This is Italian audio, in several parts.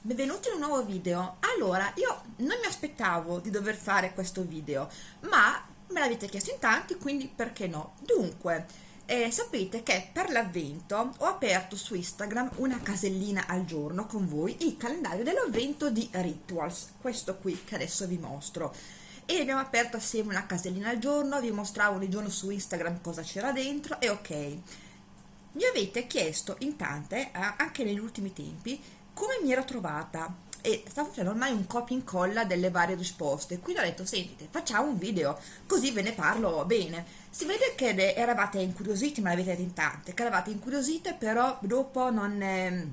Benvenuti in un nuovo video. Allora, io non mi aspettavo di dover fare questo video, ma me l'avete chiesto in tanti, quindi perché no? Dunque, eh, sapete che per l'avvento ho aperto su Instagram una casellina al giorno con voi, il calendario dell'avvento di Rituals, questo qui che adesso vi mostro. E abbiamo aperto assieme una casellina al giorno, vi mostravo ogni giorno su Instagram cosa c'era dentro e ok. Mi avete chiesto in tante, eh, anche negli ultimi tempi, come mi ero trovata? E stavo facendo ormai un copia e incolla delle varie risposte. Quindi ho detto sentite facciamo un video così ve ne parlo bene. Si vede che eravate incuriositi ma l'avete in tante che eravate incuriosite però dopo non eh,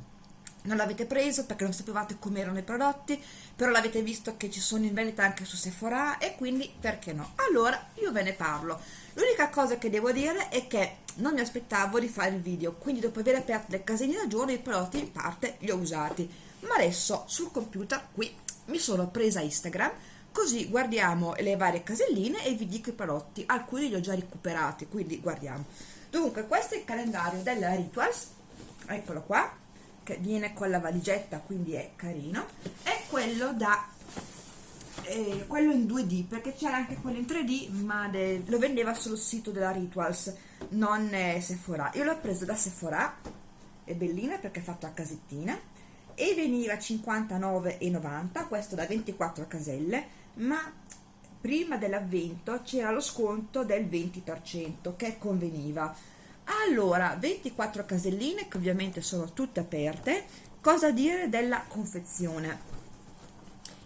non l'avete preso perché non sapevate come erano i prodotti però l'avete visto che ci sono in vendita anche su Sephora e quindi perché no? Allora io ve ne parlo l'unica cosa che devo dire è che non mi aspettavo di fare il video quindi dopo aver aperto le casine da giorno i prodotti in parte li ho usati. Ma adesso sul computer qui mi sono presa Instagram così guardiamo le varie caselline e vi dico i prodotti. Alcuni li ho già recuperati quindi guardiamo. Dunque questo è il calendario della Rituals. Eccolo qua che viene con la valigetta quindi è carino. È quello da eh, quello in 2D perché c'era anche quello in 3D ma lo vendeva sul sito della Rituals non eh, Sephora. Io l'ho preso da Sephora è bellina perché è fatto a casettina e veniva 59,90 questo da 24 caselle ma prima dell'avvento c'era lo sconto del 20% che conveniva. Allora 24 caselline che ovviamente sono tutte aperte cosa dire della confezione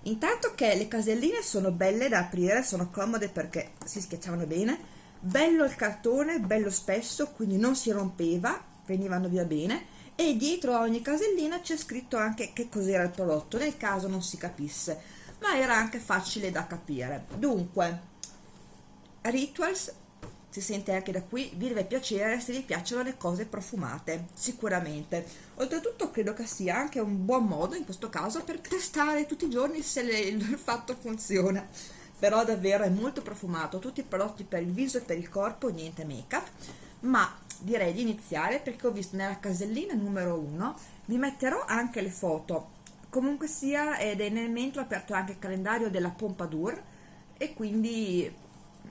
intanto che le caselline sono belle da aprire sono comode perché si schiacciavano bene. Bello il cartone bello spesso quindi non si rompeva venivano via bene. E dietro a ogni casellina c'è scritto anche che cos'era il prodotto nel caso non si capisse ma era anche facile da capire. Dunque Rituals si sente anche da qui vi deve piacere se vi piacciono le cose profumate sicuramente. Oltretutto credo che sia anche un buon modo in questo caso per testare tutti i giorni se le, il fatto funziona. Però davvero è molto profumato tutti i prodotti per il viso e per il corpo niente make up ma direi di iniziare perché ho visto nella casellina numero 1 vi metterò anche le foto. Comunque sia ed è nel mentre ho aperto anche il calendario della Pompadour e quindi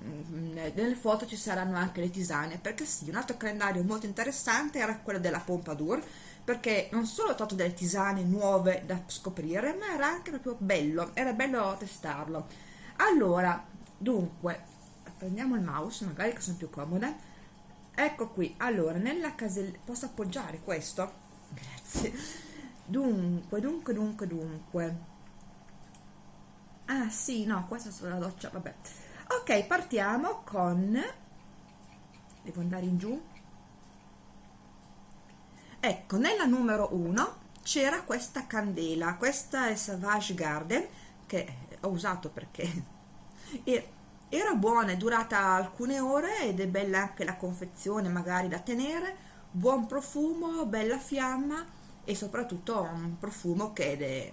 nelle foto ci saranno anche le tisane perché sì, un altro calendario molto interessante era quello della Pompadour perché non solo ho trovato delle tisane nuove da scoprire ma era anche proprio bello, era bello testarlo. Allora, dunque prendiamo il mouse magari che sono più comode. Ecco qui, allora nella casella posso appoggiare questo? grazie. Dunque, dunque, dunque, dunque. Ah sì, no, questa è sulla doccia, vabbè ok partiamo con devo andare in giù. Ecco nella numero 1 c'era questa candela questa è Savage Garden che ho usato perché era buona è durata alcune ore ed è bella anche la confezione magari da tenere. Buon profumo bella fiamma e soprattutto un profumo che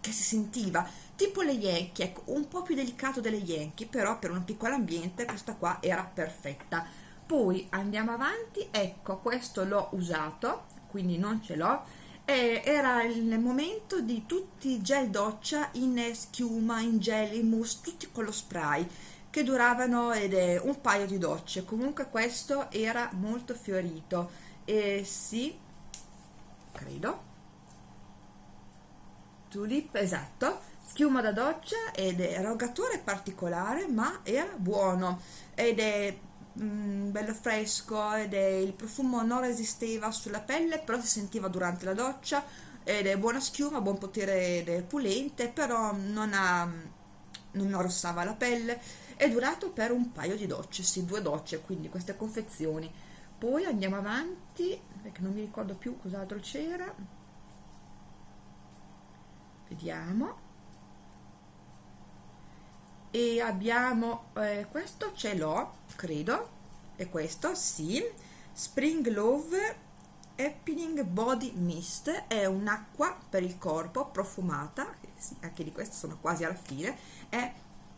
che si sentiva tipo le Yankee, ecco, un po' più delicato delle Yankee, però per un piccolo ambiente questa qua era perfetta. Poi andiamo avanti, ecco, questo l'ho usato, quindi non ce l'ho, era il momento di tutti i gel doccia in schiuma, in gel, in mousse, tutti con lo spray, che duravano ed è un paio di docce. Comunque questo era molto fiorito, e sì, credo, tulip, esatto, schiuma da doccia ed erogatore particolare ma era buono. Ed è mm, bello fresco ed è, il profumo non resisteva sulla pelle però si sentiva durante la doccia. Ed è buona schiuma, buon potere ed è pulente però non ha non arrossava la pelle. È durato per un paio di docce, sì due docce quindi queste confezioni. Poi andiamo avanti perché non mi ricordo più cos'altro c'era. Vediamo e abbiamo eh, questo ce l'ho credo e questo sì Spring Love Happening Body Mist è un'acqua per il corpo profumata sì, anche di questo sono quasi alla fine è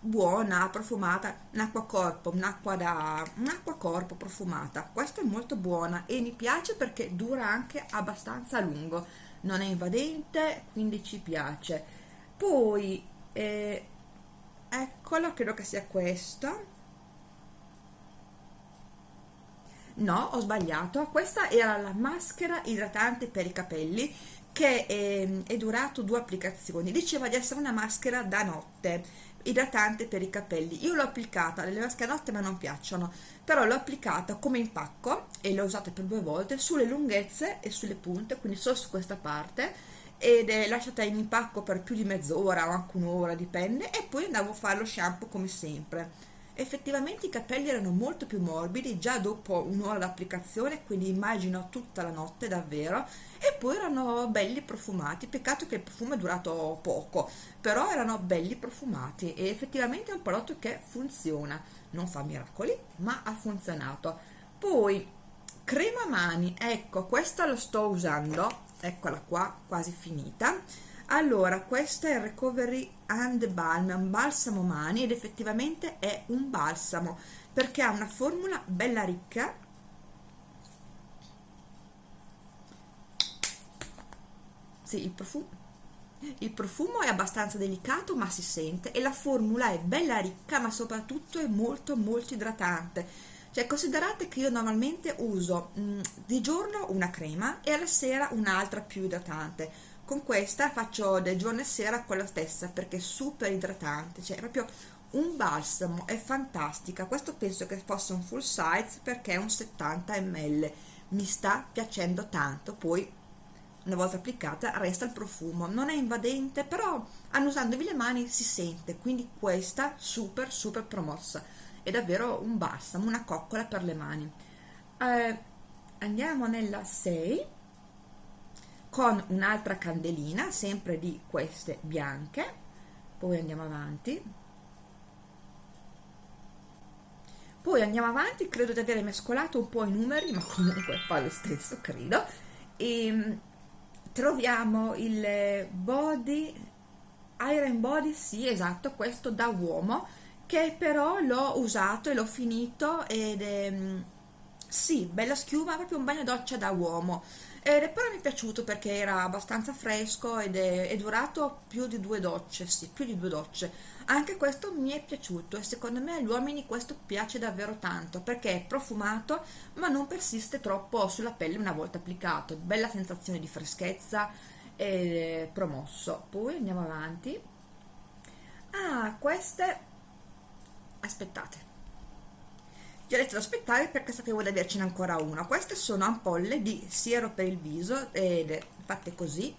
buona, profumata, un'acqua corpo, un'acqua da un'acqua corpo profumata. Questa è molto buona e mi piace perché dura anche abbastanza a lungo, non è invadente, quindi ci piace. Poi eh, eccolo, credo che sia questo. No, ho sbagliato. Questa era la maschera idratante per i capelli che è, è durato due applicazioni. Diceva di essere una maschera da notte, idratante per i capelli. Io l'ho applicata, le maschere da notte ma non piacciono, però l'ho applicata come impacco e l'ho usata per due volte sulle lunghezze e sulle punte, quindi solo su questa parte ed è lasciata in impacco per più di mezz'ora o anche un'ora, dipende, e poi andavo a fare lo shampoo come sempre. Effettivamente i capelli erano molto più morbidi già dopo un'ora d'applicazione quindi immagino tutta la notte davvero e poi erano belli profumati. Peccato che il profumo è durato poco però erano belli profumati e effettivamente è un prodotto che funziona. Non fa miracoli ma ha funzionato. Poi crema mani. Ecco questa lo sto usando eccola qua quasi finita. Allora questo è il recovery and balm un balsamo mani ed effettivamente è un balsamo perché ha una formula bella ricca. Sì il profumo il profumo è abbastanza delicato ma si sente e la formula è bella ricca ma soprattutto è molto molto idratante cioè considerate che io normalmente uso mh, mm, di giorno una crema e alla sera un'altra più idratante. Con questa faccio del giorno e sera quella stessa perché è super idratante cioè è proprio un balsamo è fantastica. Questo penso che fosse un full size perché è un 70 ml mi sta piacendo tanto poi una volta applicata resta il profumo. Non è invadente però annusandovi le mani si sente. Quindi questa super super promossa. È davvero un balsamo una coccola per le mani. Eh, andiamo nella 6 con un'altra candelina sempre di queste bianche. Poi andiamo avanti. Poi andiamo avanti credo di aver mescolato un po' i numeri ma comunque fa lo stesso credo. E ehm, troviamo il body iron body sì esatto questo da uomo che però l'ho usato e l'ho finito ed è sì bella schiuma proprio un bagno doccia da uomo ed però mi è piaciuto perché era abbastanza fresco ed è, è, durato più di due docce, sì, più di due docce. Anche questo mi è piaciuto e secondo me agli uomini questo piace davvero tanto perché è profumato ma non persiste troppo sulla pelle una volta applicato. Bella sensazione di freschezza e promosso. Poi andiamo avanti. Ah, queste... Aspettate ho detto da aspettare perché sapevo di avercene ancora una. Queste sono ampolle di siero per il viso ed fatte così.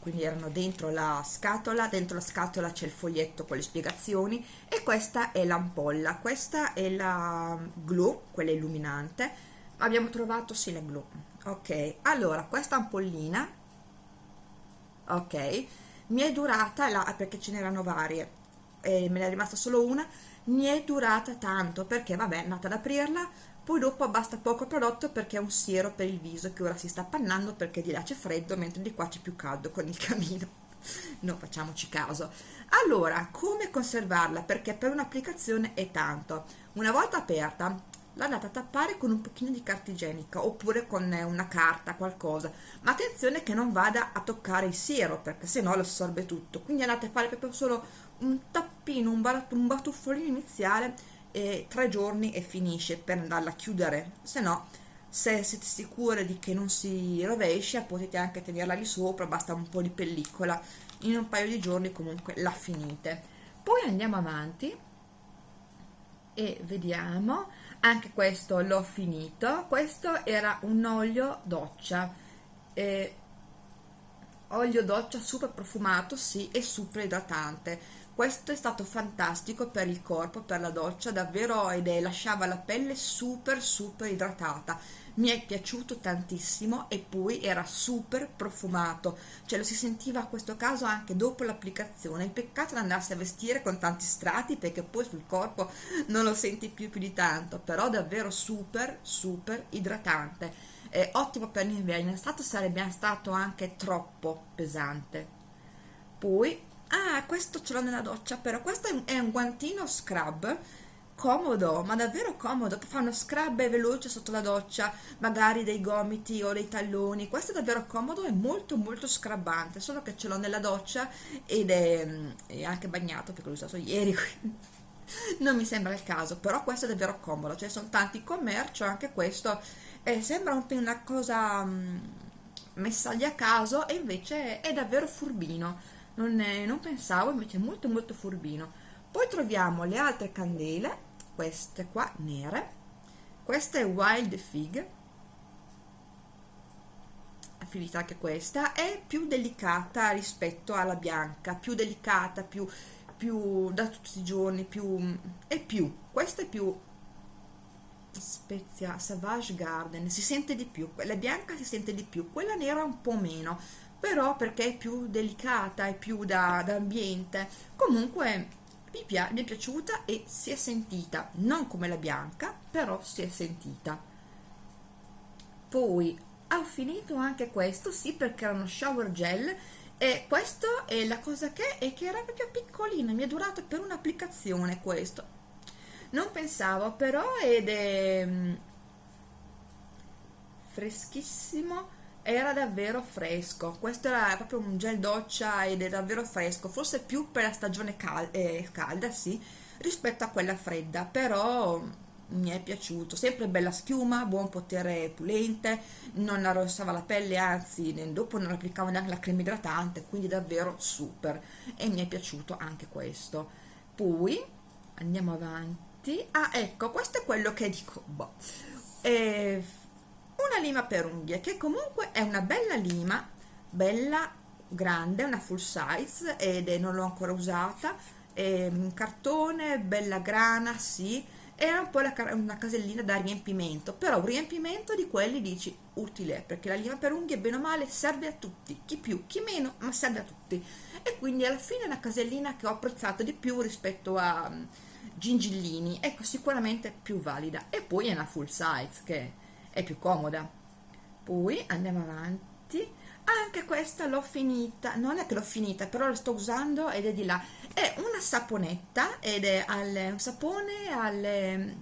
Quindi erano dentro la scatola dentro la scatola c'è il foglietto con le spiegazioni e questa è l'ampolla. Questa è la glue quella illuminante. Abbiamo trovato sì la glue ok allora questa ampollina ok mi è durata la, perché ce n'erano varie e me ne è rimasta solo una mi è durata tanto perché vabbè è andata ad aprirla. Poi dopo basta poco prodotto perché è un siero per il viso che ora si sta appannando perché di là c'è freddo mentre di qua c'è più caldo con il camino. Non facciamoci caso. Allora come conservarla? Perché per un'applicazione è tanto. Una volta aperta l'andate a tappare con un pochino di carta igienica oppure con una carta qualcosa. Ma attenzione che non vada a toccare il siero perché se no lo assorbe tutto. Quindi andate a fare proprio solo un tappino, un, un batuffolino iniziale e tre giorni e finisce per andarla a chiudere, se no se siete sicure di che non si rovescia potete anche tenerla lì sopra, basta un po' di pellicola, in un paio di giorni comunque la finite. Poi andiamo avanti e vediamo, anche questo l'ho finito, questo era un olio doccia, eh, olio doccia super profumato sì e super idratante. Questo è stato fantastico per il corpo, per la doccia, davvero ed è, lasciava la pelle super super idratata. Mi è piaciuto tantissimo e poi era super profumato, cioè lo si sentiva a questo caso anche dopo l'applicazione. Peccato è andarsi a vestire con tanti strati perché poi sul corpo non lo senti più più di tanto, però davvero super super idratante. È ottimo per l'inverno, in estate sarebbe stato anche troppo pesante. Poi ah questo ce l'ho nella doccia però questo è un guantino scrub comodo, ma davvero comodo, fa uno scrub veloce sotto la doccia, magari dei gomiti o dei talloni, questo è davvero comodo e molto molto scrubbante, solo che ce l'ho nella doccia ed è, è anche bagnato perché l'ho usato ieri, quindi non mi sembra il caso, però questo è davvero comodo, cioè sono tanti commercio, anche questo eh, sembra un, una cosa mh, mm, messa lì a caso e invece è davvero furbino, non, è, non pensavo, invece è molto molto furbino. Poi troviamo le altre candele queste qua nere. Questa è Wild Fig. Affinità anche questa. È più delicata rispetto alla bianca. Più delicata più, più da tutti i giorni più è più questa è più spezia Savage Garden si sente di più. Quella bianca si sente di più quella nera un po' meno però perché è più delicata è più da, da ambiente. Comunque mi, pia mi è piaciuta e si è sentita. Non come la bianca però si è sentita. Poi ho finito anche questo sì perché era uno shower gel e questo è la cosa che è che era proprio piccolino mi è durato per un'applicazione questo. Non pensavo però ed è mm, freschissimo era davvero fresco. Questo era proprio un gel doccia ed è davvero fresco. Forse più per la stagione cal eh, calda sì rispetto a quella fredda. Però mi è piaciuto. Sempre bella schiuma buon potere pulente. Non arrossava la pelle anzi dopo non applicavo neanche la crema idratante quindi davvero super. E mi è piaciuto anche questo. Poi andiamo avanti. Ah ecco questo è quello che dico boh. eh, una lima per unghie che comunque è una bella lima bella grande una full size ed è, non l'ho ancora usata è un cartone bella grana sì era un po' la, una casellina da riempimento però un riempimento di quelli dici utile perché la lima per unghie bene o male serve a tutti chi più chi meno ma serve a tutti. E quindi alla fine è una casellina che ho apprezzato di più rispetto a gingillini ecco sicuramente più valida. E poi è una full size che è più comoda. Poi andiamo avanti. Anche questa l'ho finita. Non è che l'ho finita però la sto usando ed è di là. È una saponetta ed è al, un sapone al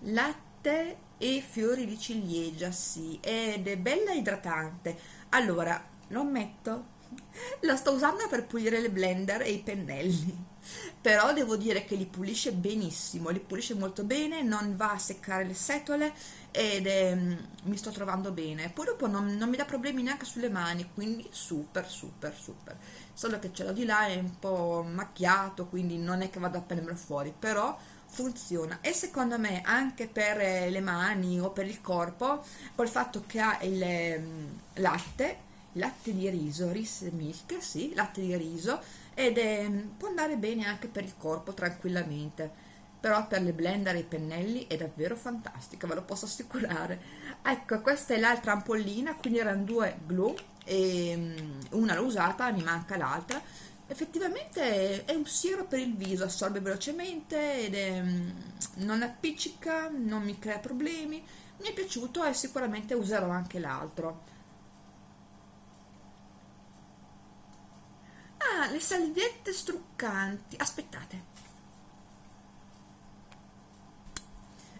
latte e fiori di ciliegia sì ed è bella idratante. Allora lo metto la sto usando per pulire le blender e i pennelli però devo dire che li pulisce benissimo li pulisce molto bene non va a seccare le setole ed è, mm, mi sto trovando bene. Poi dopo non, non, mi dà problemi neanche sulle mani quindi super super super. Solo che ce l'ho di là è un po' macchiato quindi non è che vado a prenderlo fuori però funziona. E secondo me anche per eh, le mani o per il corpo col fatto che ha il mm, latte latte di riso, rice milk, sì, latte di riso ed è, può andare bene anche per il corpo tranquillamente però per le blender e i pennelli è davvero fantastica, ve lo posso assicurare. Ecco, questa è l'altra ampollina, quindi erano due glue, e mm, una l'ho usata, mi manca l'altra. Effettivamente è un siero per il viso, assorbe velocemente ed è, mm, non appiccica, non mi crea problemi. Mi è piaciuto e sicuramente userò anche l'altro. Ah, le salviette struccanti. Aspettate.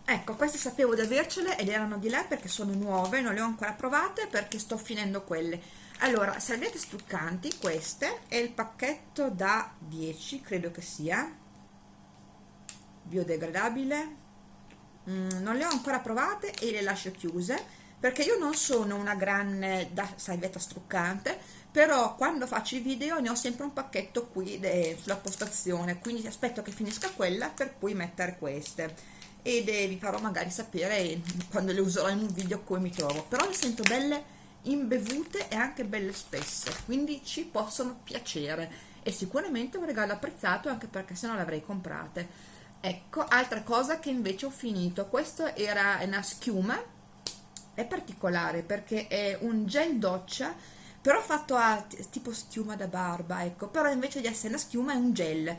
Ecco, queste sapevo di avercele ed erano di là perché sono nuove, non le ho ancora provate perché sto finendo quelle. Allora, salviette struccanti, queste, è il pacchetto da 10, credo che sia, biodegradabile. Mm, non le ho ancora provate e le lascio chiuse perché io non sono una grande da salvietta struccante, però quando faccio i video ne ho sempre un pacchetto qui sulla postazione, quindi aspetto che finisca quella per poi mettere queste ed vi farò magari sapere quando le userò in un video come mi trovo. Però le sento belle imbevute e anche belle spesse quindi ci possono piacere. E sicuramente un regalo apprezzato anche perché se no le avrei comprate. Ecco altra cosa che invece ho finito. Questo era una schiuma. È particolare perché è un gel doccia però fatto a tipo schiuma da barba ecco. Però invece di essere una schiuma è un gel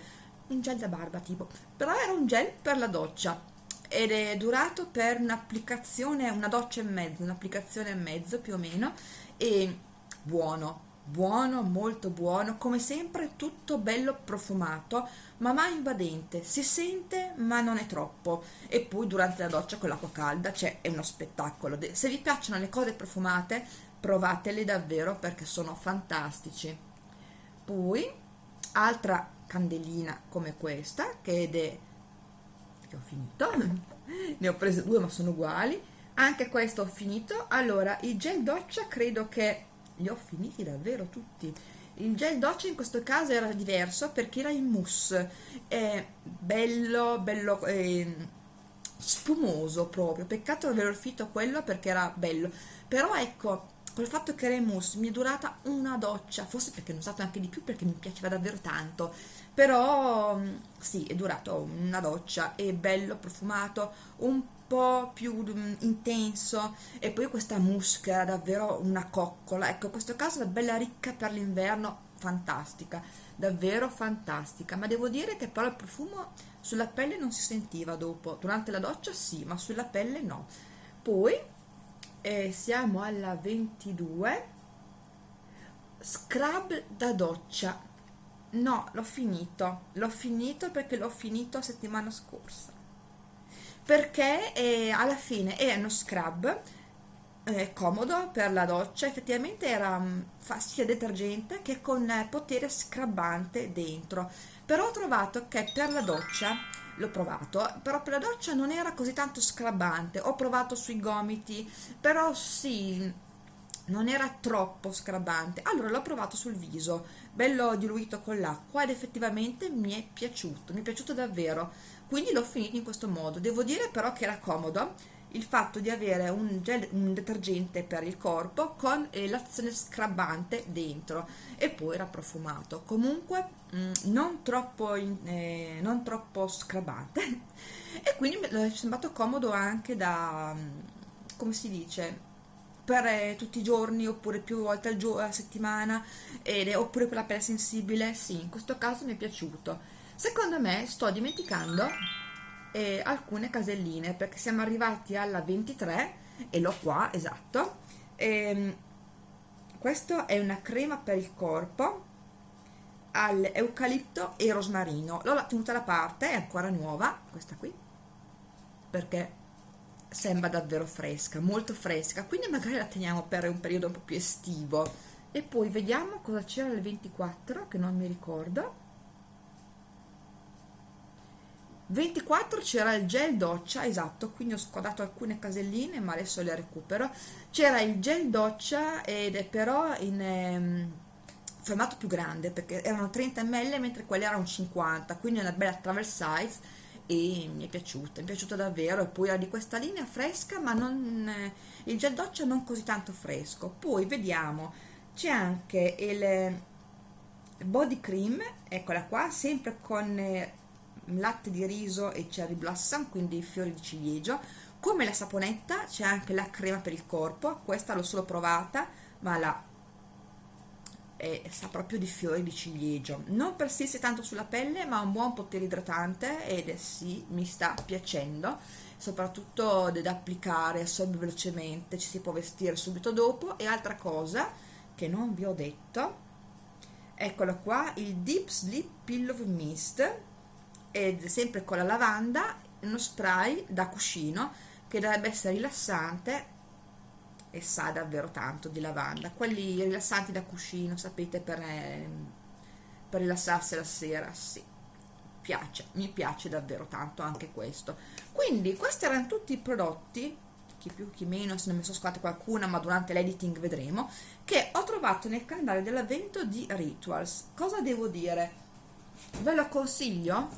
un gel da barba tipo. Però era un gel per la doccia ed è durato per un'applicazione, una doccia e mezzo, un'applicazione e mezzo più o meno, e buono, buono, molto buono, come sempre tutto bello profumato, ma mai invadente, si sente ma non è troppo. E poi durante la doccia con l'acqua calda, cioè è uno spettacolo. Se vi piacciono le cose profumate, provatele davvero perché sono fantastici. Poi, altra candelina come questa, che è... che ho finito, ne ho prese due ma sono uguali, anche questo ho finito. Allora, il gel doccia credo che li ho finiti davvero tutti. Il gel doccia in questo caso era diverso perché era in mousse. È bello bello eh, spumoso proprio. Peccato aver finito quello perché era bello. Però ecco col fatto che era in mousse mi è durata una doccia. Forse perché ne ho usato anche di più perché mi piaceva davvero tanto però sì è durato una doccia è bello profumato un po' più mm, intenso e poi questa musca davvero una coccola. Ecco in questo caso è bella ricca per l'inverno fantastica davvero fantastica. Ma devo dire che però il profumo sulla pelle non si sentiva dopo. Durante la doccia sì ma sulla pelle no. Poi eh, siamo alla 22 scrub da doccia no l'ho finito. L'ho finito perché l'ho finito settimana scorsa. Perché eh, alla fine è uno scrub eh, comodo per la doccia. Effettivamente era mm, fa sia detergente che con eh, potere scrubbante dentro. Però ho trovato che per la doccia l'ho provato però per la doccia non era così tanto scrubbante ho provato sui gomiti però sì non era troppo scrubbante allora l'ho provato sul viso bello diluito con l'acqua ed effettivamente mi è piaciuto mi è piaciuto davvero. Quindi l'ho finito in questo modo. Devo dire però che era comodo il fatto di avere un, gel, un detergente per il corpo con eh, l'azione scrabbante dentro e poi era profumato. Comunque mh, mm, non troppo, in, eh, non troppo scrabbante e quindi mi è sembrato comodo anche da mm, come si dice per eh, tutti i giorni oppure più volte al giorno, a settimana ed, oppure per la pelle sensibile? Sì in questo caso mi è piaciuto. Secondo me sto dimenticando eh, alcune caselline perché siamo arrivati alla 23 e l'ho qua esatto. E, ehm, questo è una crema per il corpo all'eucalipto e rosmarino. L'ho tenuta da parte è ancora nuova questa qui perché sembra davvero fresca molto fresca. Quindi magari la teniamo per un periodo un po' più estivo. E poi vediamo cosa c'era il 24 che non mi ricordo. 24 c'era il gel doccia, esatto, quindi ho squadrato alcune caselline ma adesso le recupero. C'era il gel doccia ed è però in ehm, formato più grande perché erano 30 ml mentre quelli erano 50, quindi una bella travel size e mi è piaciuta, mi è piaciuta davvero e poi era di questa linea fresca ma non, eh, il gel doccia non così tanto fresco. Poi vediamo, c'è anche il body cream, eccola qua, sempre con... Eh, latte di riso e cherry blossom quindi fiori di ciliegio come la saponetta c'è anche la crema per il corpo questa l'ho solo provata ma la è, sa proprio di fiori di ciliegio. Non persiste tanto sulla pelle ma ha un buon potere idratante ed sì mi sta piacendo. Soprattutto da applicare assorbe velocemente ci si può vestire subito dopo. E altra cosa che non vi ho detto eccolo qua il deep sleep pillow mist. Ed sempre con la lavanda uno spray da cuscino che dovrebbe essere rilassante e sa davvero tanto di lavanda. Quelli rilassanti da cuscino sapete per, eh, per rilassarsi la sera sì. Piace mi piace davvero tanto anche questo. Quindi questi erano tutti i prodotti chi più chi meno se ne mi sono scordate qualcuna ma durante l'editing vedremo che ho trovato nel calendario dell'avvento di Rituals. Cosa devo dire? Ve lo consiglio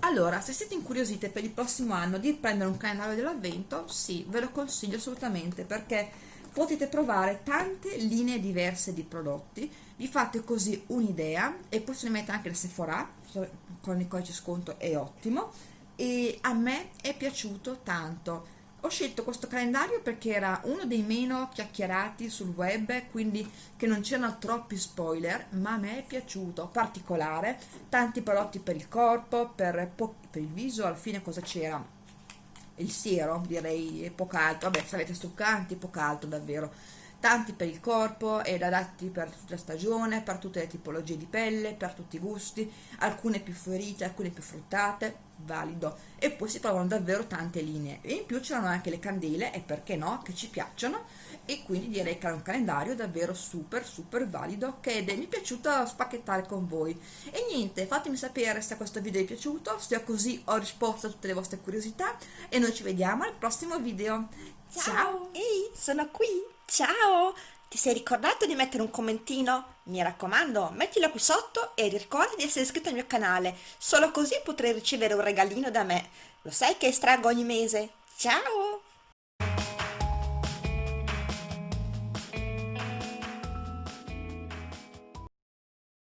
allora, se siete incuriosite per il prossimo anno di prendere un calendario dell'avvento, sì, ve lo consiglio assolutamente perché potete provare tante linee diverse di prodotti, vi fate così un'idea e poi se ne mette anche la Sephora, con il codice sconto è ottimo. E a me è piaciuto tanto ho scelto questo calendario perché era uno dei meno chiacchierati sul web, quindi che non c'erano troppi spoiler, ma a me è piaciuto, particolare, tanti prodotti per il corpo, per, per il viso, alla fine cosa c'era? Il siero, direi poco altro, vabbè, se avete struccanti, poco altro davvero. tanti per il corpo ed adatti per tutta la stagione, per tutte le tipologie di pelle, per tutti i gusti, alcune più fiorite, alcune più fruttate, valido. E poi si trovano davvero tante linee. E in più c'erano anche le candele, e perché no, che ci piacciono, e quindi direi che era un calendario davvero super super valido che mi è piaciuto spacchettare con voi. E niente, fatemi sapere se questo video vi è piaciuto, se così ho risposto a tutte le vostre curiosità, e noi ci vediamo al prossimo video. Ciao! Ciao. Ehi, sono qui! Ciao! Ti sei ricordato di mettere un commentino? Mi raccomando, mettilo qui sotto e ricorda di essere iscritto al mio canale, solo così potrai ricevere un regalino da me. Lo sai che estraggo ogni mese? Ciao!